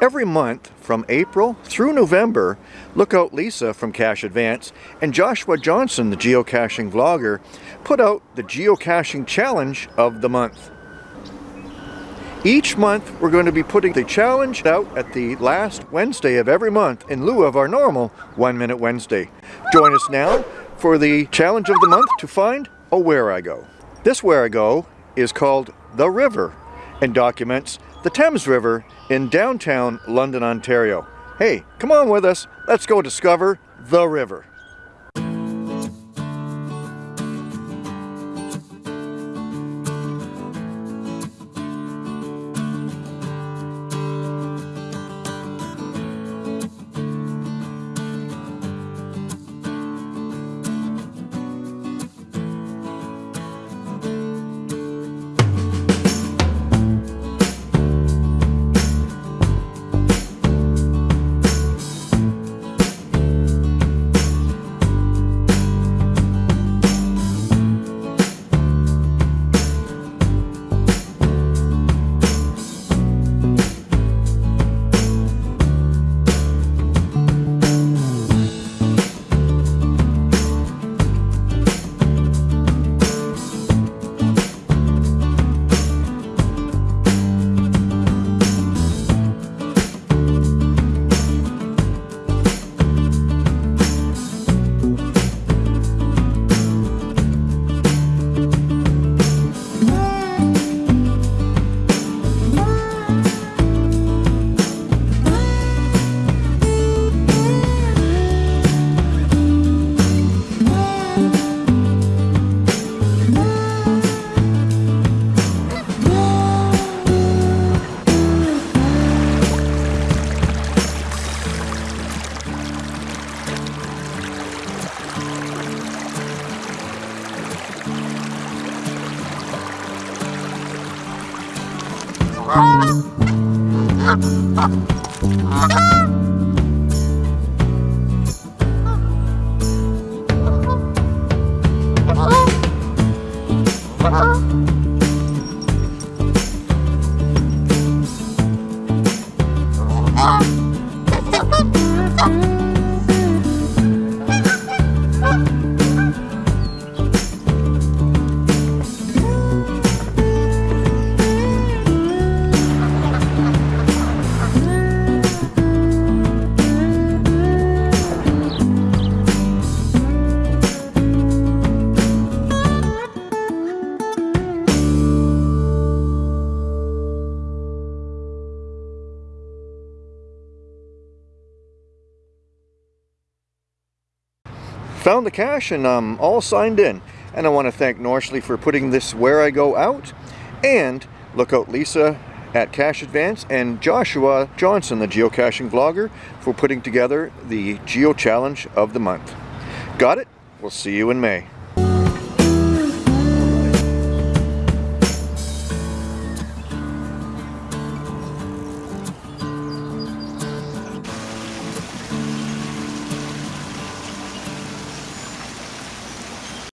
Every month from April through November, Lookout Lisa from Cache Advance and Joshua Johnson, the geocaching vlogger, put out the geocaching challenge of the month. Each month we're going to be putting the challenge out at the last Wednesday of every month in lieu of our normal One Minute Wednesday. Join us now for the challenge of the month to find a Wherigo. This Wherigo is called The River and documents the Thames River in downtown London, Ontario. Hey, come on with us. Let's go discover the river. Ah! Found the cache and I'm all signed in. And I want to thank Norshley for putting this Wherigo out. And Lookout Lisa at Cache Advance and Joshua Johnson, the geocaching vlogger, for putting together the Geo Challenge of the month. Got it? We'll see you in May.